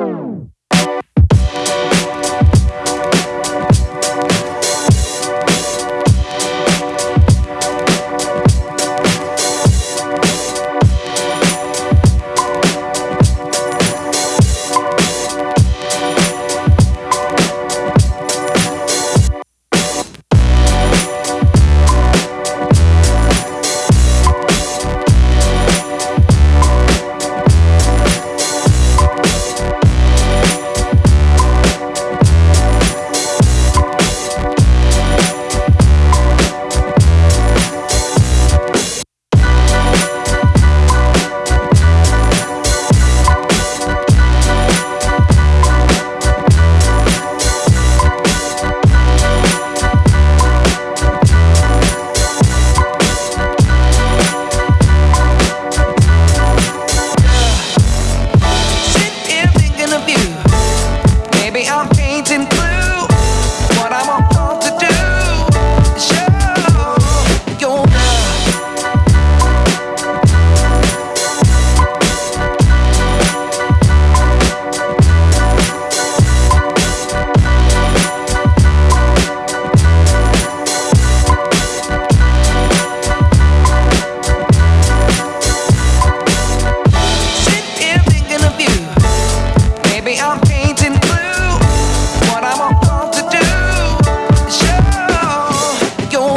Oh.